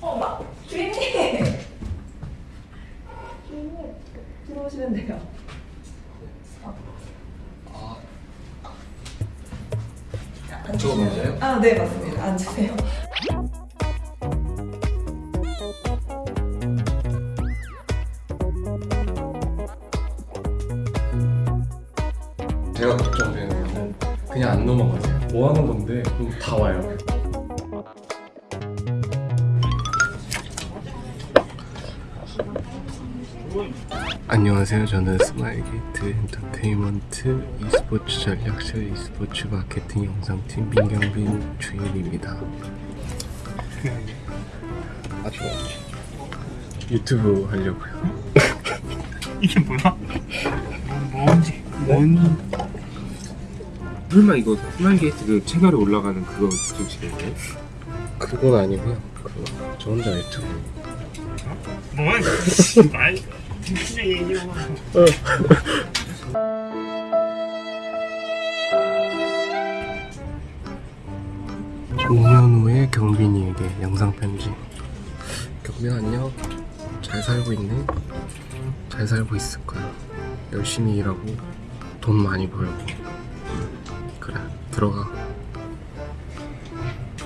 어, 마, 주임님! 주임님, 들어오시면 돼요. 저거 맞아요? 아, 네, 맞습니다. 앉으세요. 제가 걱정되는 거는 그냥 안 넘어가세요. 뭐 하는 건데 다 와요. 안녕하세요. 저는 스마일게이트 엔터테인먼트 e스포츠 전략실 e스포츠 마케팅 영상팀 민경빈 주임입니다. 아주 유튜브 하려고요. 이게 뭐야? 뭐, 뭔지 뭔 설마 이거 스마일게이트 그 채널에 올라가는 그거 쪽이겠네? 그건 아니고요. 저 혼자 유튜브. 뭐야 말 진짜 얘기하고 오 5년 후에 경빈이에게 영상 편지. 경빈 안녕. 잘 살고 있네. 잘 살고 있을 거야. 열심히 일하고 돈 많이 벌고. 그래 들어가.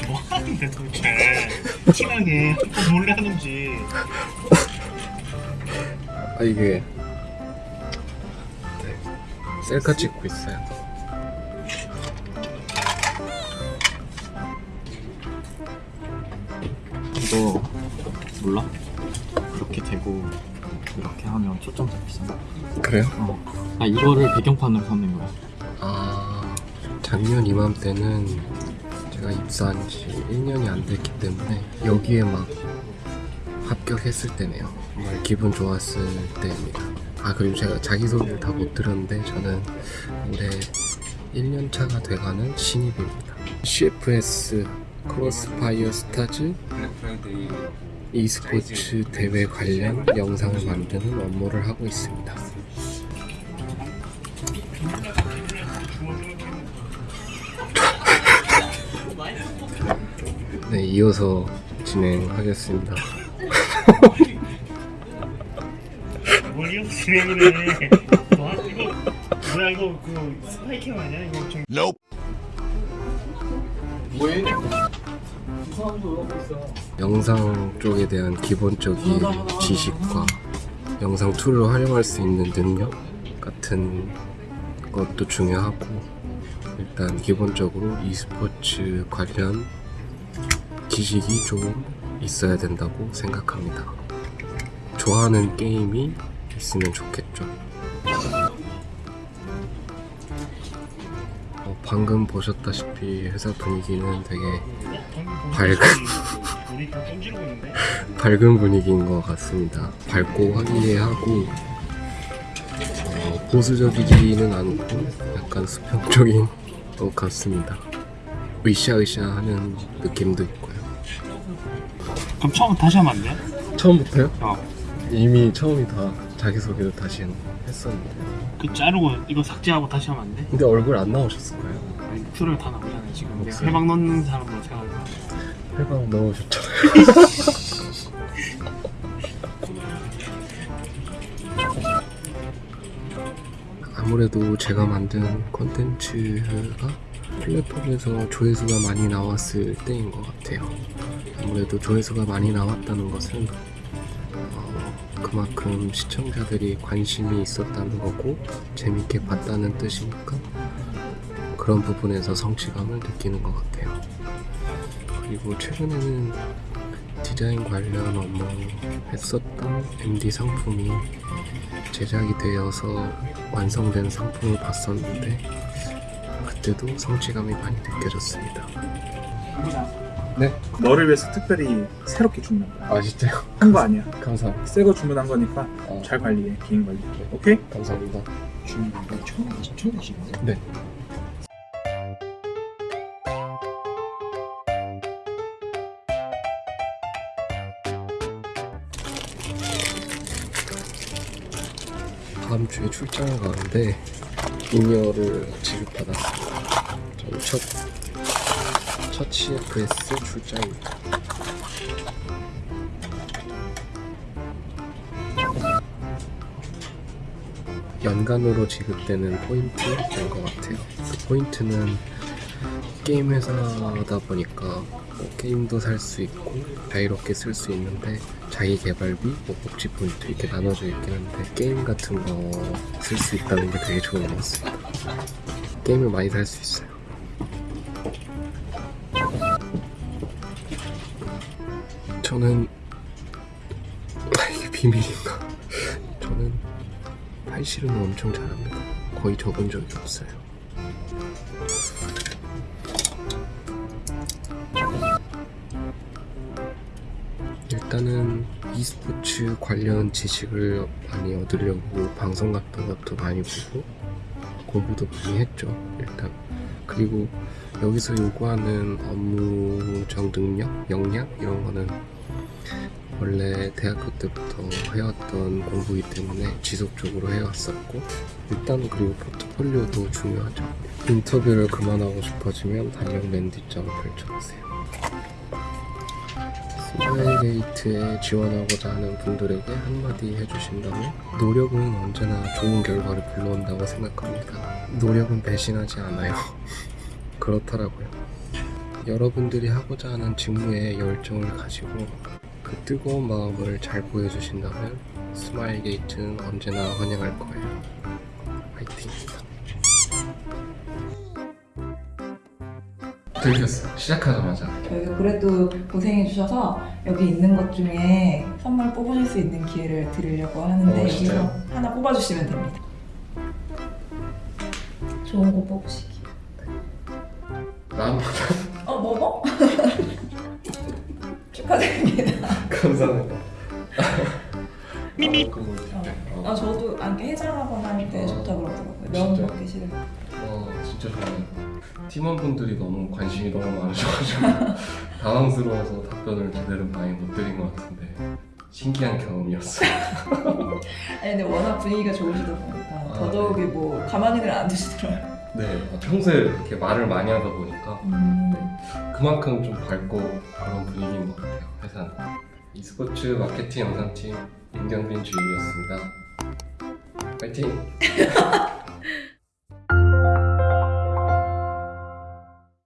뭐 하는데 도대체 티나게 또 몰래 하는지 아 이게 네, 셀카 찍고 있어요. 이거 몰라? 이렇게 되고 이렇게 하면 초점 잡히잖아 그래요? 어. 나 이거를 배경판으로 삼는 거야 아 작년 이맘때는 제가 입사한 지 1년이 안 됐기 때문에 여기에 막 합격했을 때네요. 정말 기분 좋았을 때입니다. 아 그리고 제가 자기소개를 다 못 들었는데 저는 올해 1년 차가 돼가는 신입입니다. CFS 크로스파이어 스타즈 e스포츠 대회 관련 영상을 만드는 업무를 하고 있습니다. 네, 이어서 진행하겠습니다. 뭐 이거 그 spy cam 아니야 이거 좀 영상 쪽에 대한 기본적인 지식과 영상 툴을 활용할 수 있는 능력 같은 것도 중요하고 일단 기본적으로 e스포츠 관련 지식이 좀 있어야 된다고 생각합니다. 좋아하는 게임이 있으면 좋겠죠. 어, 방금 보셨다시피 회사 분위기는 되게 밝은 밝은 분위기인 것 같습니다. 밝고 화기애애하고 어, 보수적이지는 않고 약간 수평적인 것 같습니다. 으쌰으쌰 하는 느낌도 있고요. 그럼 처음 다시 하면 안 돼? 처음부터요? 어. 이미 처음이 다 자기소개를 다시 했었는데 그 자르고 이거 삭제하고 다시 하면 안 돼? 근데 얼굴 안 나오셨을 거예요. 아니 다 나오잖아 지금 내가 없어요. 해방 넣는 사람으로 생각해 해방 넣으셨죠? 아무래도 제가 만든 콘텐츠가 플랫폼에서 조회수가 많이 나왔을 때인 것 같아요. 아무래도 조회수가 많이 나왔다는 것은 어, 그만큼 시청자들이 관심이 있었다는 거고 재밌게 봤다는 뜻이니까 그런 부분에서 성취감을 느끼는 것 같아요. 그리고 최근에는 디자인 관련 업무 했었던 MD 상품이 제작이 되어서 완성된 상품을 봤었는데 그때도 성취감이 많이 느껴졌습니다. 네? 너를 위해서 특별히 새롭게 주문한 거야. 아 진짜요? 한거 아니야. 감사합니다. 새거 주문한 거니까 어, 잘 관리해. 개인 관리. 오케이? 감사합니다. 주문인데 처음 가서 처음 가시는 거야? 네. 다음 주에 출장을 가는데 인여를 지급받았습니다. 저희 첫, 첫 CFS 출장입니다. 연간으로 지급되는 포인트인 것 같아요. 그 포인트는 게임 회사다 보니까 뭐 게임도 살 수 있고 자유롭게 쓸 수 있는데 자기 개발비, 뭐 복지 포인트 이렇게 나눠져 있긴 한데 게임 같은 거 쓸 수 있다는 게 되게 좋은 것 같습니다. 게임을 많이 살 수 있어요. 저는 아, 이게 비밀인가? 저는 팔씨름을 엄청 잘합니다. 거의 접은 적이 없어요. 일단은 e스포츠 관련 지식을 많이 얻으려고 방송 같은 것도 많이 보고 공부도 많이 했죠. 일단 그리고 여기서 요구하는 업무적 능력, 역량 이런 거는 원래 대학교 때부터 해왔던 공부이기 때문에 지속적으로 해왔었고 일단 그리고 포트폴리오도 중요하죠. 인터뷰를 그만하고 싶어지면 달력 랜디장을 펼쳐보세요. 스마일게이트에 지원하고자 하는 분들에게 한마디 해주신다면 노력은 언제나 좋은 결과를 불러온다고 생각합니다. 노력은 배신하지 않아요. 그렇더라고요. 여러분들이 하고자 하는 직무에 열정을 가지고 그 뜨거운 마음을 잘 보여주신다면 스마일게이트는 언제나 환영할 거예요. 화이팅! 들렸어. 시작하자마자. 저희가 그래도 고생해 주셔서 여기 있는 것 중에 선물 뽑으실 수 있는 기회를 드리려고 하는데 어? 여기서 하나 뽑아주시면 됩니다. 좋은 거 뽑으시기. 난 어 먹어? 축하드립니다. 감사합니다. 미미. 아 저도 안게 해장하거나 할때 어. 좋다 그러더라고요. 면? 먹기 때. 어, 진짜 좋아요. 팀원분들이 너무 관심이 너무 많으셔가지고 당황스러워서 답변을 제대로 많이 못 드린 것 같은데 신기한 경험이었어요. 아니 근데 워낙 분위기가 좋으시다 보니까 아, 더더욱이 뭐 가만히는 안 두시더라고요. 네, 평소에 이렇게 말을 많이 하다 보니까 음. 그만큼 좀 밝고 그런 분위기인 것 같아요. 회사는. E스포츠 마케팅 영상팀 임경빈 주임이었습니다. 파이팅!